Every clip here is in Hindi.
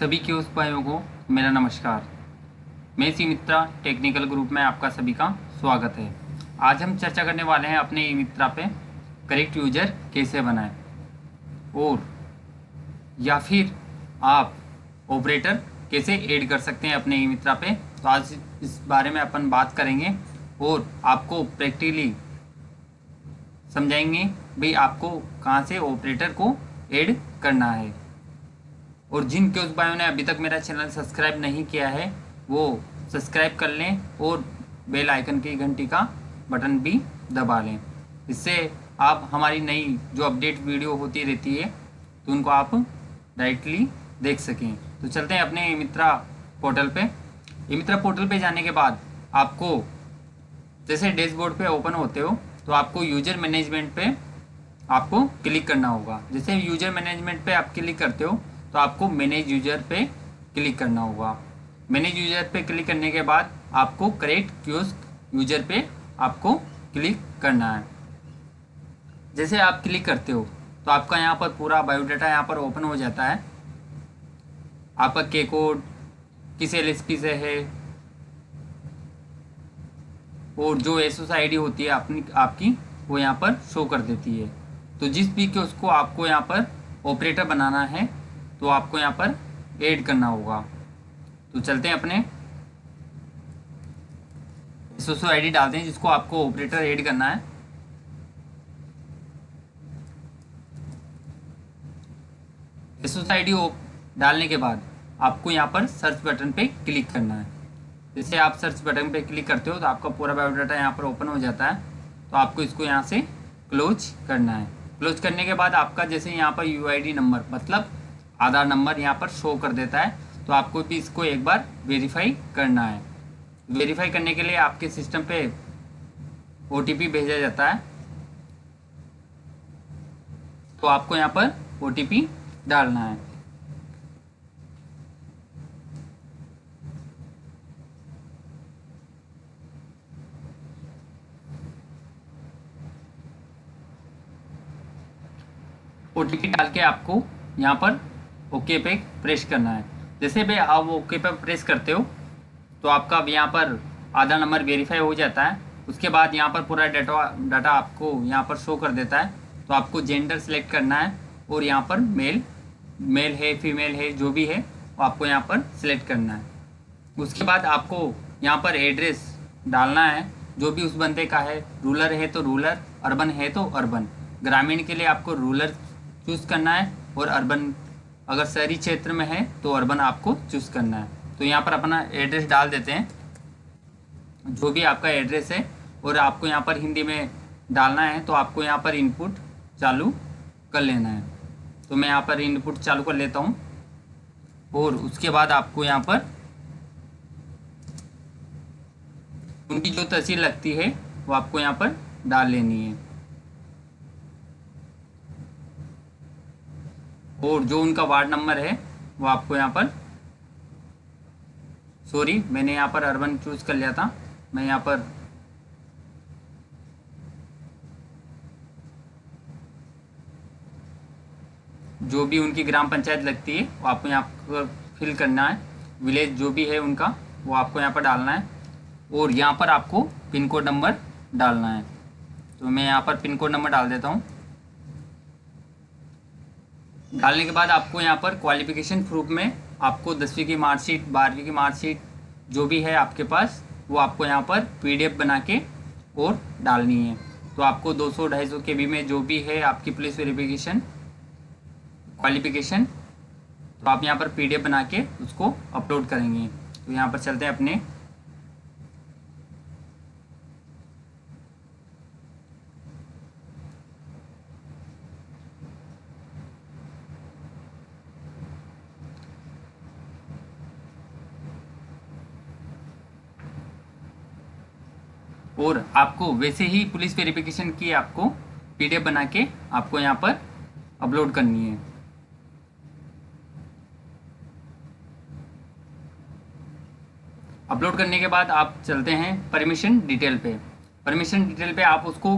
सभी के उस भाइयों को मेरा नमस्कार। मैं सी मित्रा, टेक्निकल ग्रुप में आपका सभी का स्वागत है। आज हम चर्चा करने वाले हैं अपने ई मित्रा पे, करेक्ट यूज़र कैसे बनाएँ? और, या फिर आप ऑपरेटर कैसे ऐड कर सकते हैं अपने ई मित्रा पे? तो आज इस बारे में अपन बात करेंगे और आपको प्रैक्टिकली समझाएँगे, भाई आपको कहाँ से ऑपरेटर को ऐड करना है। और जिन उस भाइयों ने अभी तक मेरा चैनल सब्सक्राइब नहीं किया है, वो सब्सक्राइब कर लें और बेल आइकन की घंटी का बटन भी दबा लें। इससे आप हमारी नई जो अपडेट वीडियो होती रहती है तो उनको आप डायरेक्टली देख सकें। तो चलते हैं अपने मित्रा पोर्टल पे। मित्रा पोर्टल पे जाने के बाद आपको जैसे डैशबोर्ड पे ओपन होते हो तो आपको यूज़र मैनेजमेंट पे आपको क्लिक करना होगा। जैसे यूज़र मैनेजमेंट पे आप क्लिक करते हो तो आपको मैनेज यूज़र पे क्लिक करना होगा। मैनेज यूज़र पे क्लिक करने के बाद आपको करेक्ट क्यूज यूज़र पे आपको क्लिक करना है। जैसे आप क्लिक करते हो तो आपका यहाँ पर पूरा बायोडाटा यहाँ पर ओपन हो जाता है। आपका के कोड किस एलएसपी से है, और जो एस एस आई डी होती है अपनी, आपकी, वो यहाँ पर शो कर देती है। तो जिस भी के उसको आपको यहाँ पर ऑपरेटर बनाना है तो आपको यहाँ पर ऐड करना होगा। तो चलते हैं अपने। एस एस आई डालते हैं जिसको आपको ऑपरेटर ऐड करना है। एस एस आई डालने के बाद आपको यहाँ पर सर्च बटन पे क्लिक करना है। जैसे आप सर्च बटन पे क्लिक करते हो तो आपका पूरा बायोडाटा यहाँ पर ओपन हो जाता है। तो आपको इसको यहाँ से क्लोज करना है। क्लोज करने के बाद आपका जैसे यहाँ पर यूआईडी नंबर मतलब आधार नंबर यहाँ पर शो कर देता है। तो आपको भी इसको एक बार वेरीफाई करना है। वेरीफाई करने के लिए आपके सिस्टम पे ओटीपी भेजा जाता है। तो आपको यहाँ पर ओटीपी डालना है। ओ डाल के आपको यहाँ पर ओके पे प्रेस करना है। जैसे भी आप ओके पे प्रेस करते हो तो आपका यहाँ पर आधार नंबर वेरीफाई हो जाता है। उसके बाद यहाँ पर पूरा डाटा डाटा आपको यहाँ पर शो कर देता है। तो आपको जेंडर सेलेक्ट करना है और यहाँ पर मेल मेल है फीमेल है, जो भी है वो आपको यहाँ पर सिलेक्ट करना है। उसके बाद आपको यहाँ पर एड्रेस डालना है। जो भी उस बंदे का है रूलर है तो रूलर अर्बन है तो अर्बन ग्रामीण के लिए आपको रूलर चूज़ करना है और अर्बन अगर शहरी क्षेत्र में है तो अर्बन आपको चूज़ करना है। तो यहाँ पर अपना एड्रेस डाल देते हैं। जो भी आपका एड्रेस है और आपको यहाँ पर हिंदी में डालना है तो आपको यहाँ पर इनपुट चालू कर लेना है। तो मैं यहाँ पर इनपुट चालू कर लेता हूँ। और उसके बाद आपको यहाँ पर उनकी जो तहसील लगती है वो आपको यहाँ पर डाल लेनी है। और जो उनका वार्ड नंबर है, वो आपको यहाँ पर सॉरी मैंने यहाँ पर अर्बन चूज़ कर लिया था। मैं यहाँ पर जो भी उनकी ग्राम पंचायत लगती है, वो आपको यहाँ पर फिल करना है। विलेज जो भी है उनका, वो आपको यहाँ पर डालना है। और यहाँ पर आपको पिन कोड नंबर डालना है। तो मैं यहाँ पर पिन कोड नंबर डाल देता हूँ। डालने के बाद आपको यहाँ पर क्वालिफिकेशन प्रूफ में आपको दसवीं की मार्कशीट बारहवीं की मार्कशीट जो भी है आपके पास, वो आपको यहाँ पर पीडीएफ बना के और डालनी है। तो आपको 200 250 के बी में जो भी है आपकी पुलिस वेरिफिकेशन क्वालिफिकेशन तो आप यहाँ पर पीडीएफ बना के उसको अपलोड करेंगे। तो यहाँ पर चलते हैं अपने और आपको वैसे ही पुलिस वेरिफिकेशन की आपको पीडीएफ बना के आपको यहाँ पर अपलोड करनी है। अपलोड करने के बाद आप चलते हैं परमिशन डिटेल पे। परमिशन डिटेल पे आप उसको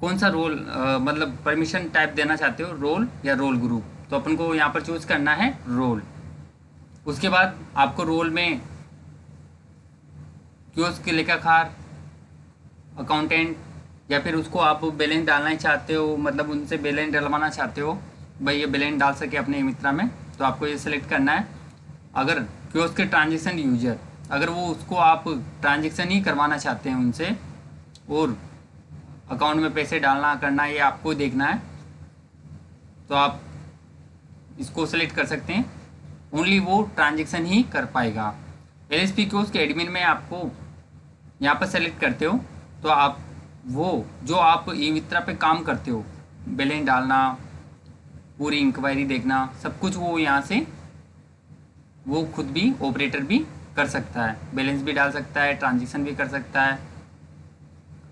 कौन सा रोल मतलब परमिशन टाइप देना चाहते हो रोल या रोल ग्रुप तो अपन को यहाँ पर चूज़ करना है रोल उसके बाद आपको रोल में क्योस के लेखाकार अकाउंटेंट या फिर उसको आप बैलेंस डालना ही चाहते हो मतलब उनसे बैलेंस डलवाना चाहते हो, भाई ये बैलेंस डाल सके अपने मित्रा में तो आपको ये सिलेक्ट करना है। अगर क्योस उसके ट्रांजेक्शन यूज़र अगर वो उसको आप ट्रांजेक्शन ही करवाना चाहते हैं उनसे, और अकाउंट में पैसे डालना, करना, ये आपको देखना है तो आप इसको सेलेक्ट कर सकते हैं। ओनली वो ट्रांजेक्शन ही कर पाएगा। एल एस पी के एडमिन में आपको यहाँ पर सेलेक्ट करते हो। तो आप वो, जो आप ई मित्रा पे काम करते हो बैलेंस डालना, पूरी इंक्वायरी देखना, सब कुछ वो यहाँ से, वो खुद भी ऑपरेटर भी कर सकता है। बैलेंस भी डाल सकता है ट्रांजेक्शन भी कर सकता है।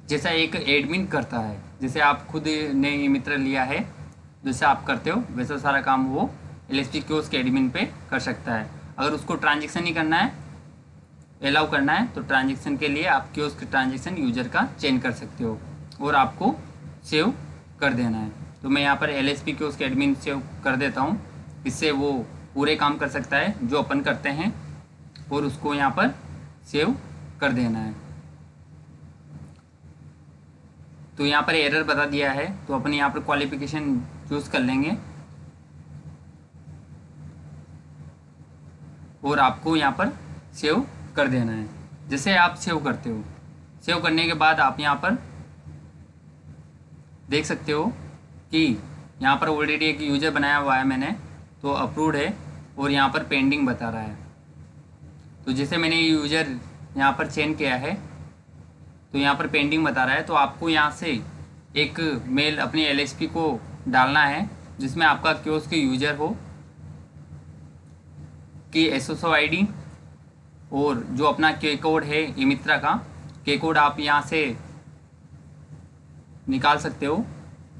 जैसा एक एडमिन करता है, जैसे आप खुद ने ई मित्र लिया है, जैसे आप करते हो, वैसा सारा काम वो एल एस पी के एडमिन पे कर सकता है। अगर उसको ट्रांजेक्शन ही करना है अलाउ करना है तो ट्रांजेक्शन के लिए आप क्योस के ट्रांजेक्शन यूज़र का चेंज कर सकते हो और आपको सेव कर देना है। तो मैं यहाँ पर एल एस पी के एडमिन सेव कर देता हूँ। इससे वो पूरे काम कर सकता है, जो अपन करते हैं, और उसको यहाँ पर सेव कर देना है। तो यहाँ पर एरर बता दिया है तो अपन यहाँ पर क्वालिफिकेशन चूज़ कर लेंगे। और आपको यहाँ पर सेव कर देना है। जैसे आप सेव करते हो। सेव करने के बाद आप यहाँ पर देख सकते हो कि यहाँ पर ऑलरेडी एक यूज़र बनाया हुआ है मैंने तो अप्रूव्ड है और यहाँ पर पेंडिंग बता रहा है। तो जैसे मैंने ये यूज़र यहाँ पर चेंज किया है तो यहाँ पर पेंडिंग बता रहा है तो आपको यहाँ से एक मेल अपने एल को डालना है, जिसमें आपका क्योस के यूज़र हो, कि एस एस आई और जो अपना के कोड है इमित्रा का के कोड आप यहाँ से निकाल सकते हो।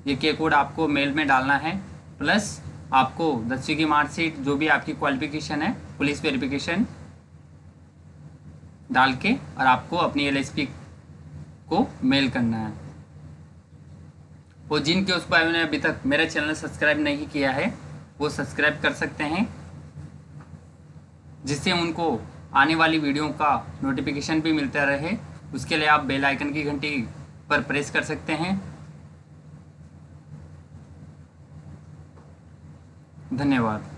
ये के कोड आपको मेल में डालना है प्लस आपको दसवीं की मार्कशीट जो भी आपकी क्वालिफिकेशन है पुलिस वेरिफिकेशन डाल के और आपको अपनी एलएसपी को मेल करना है। और जिनके उस भाइयों ने अभी तक मेरा चैनल सब्सक्राइब नहीं किया है, वो सब्सक्राइब कर सकते हैं, जिससे उनको आने वाली वीडियो का नोटिफिकेशन भी मिलता रहे। उसके लिए आप बेल आइकन की घंटी पर प्रेस कर सकते हैं। धन्यवाद।